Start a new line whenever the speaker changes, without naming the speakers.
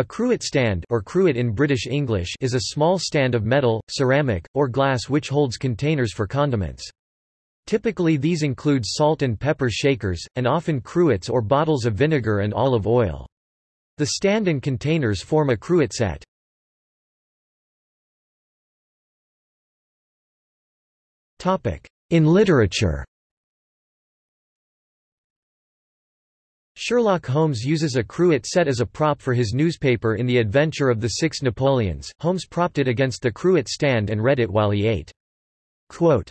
A cruet stand or cruet in British English is a small stand of metal, ceramic, or glass which holds containers for condiments. Typically these include salt and pepper shakers, and often cruets or bottles of vinegar and olive oil. The stand and containers form a cruet set. In literature Sherlock Holmes uses a cruet set as a prop for his newspaper in The Adventure of the Six Napoleons. Holmes propped it against the cruet stand and read it while he ate. Quote,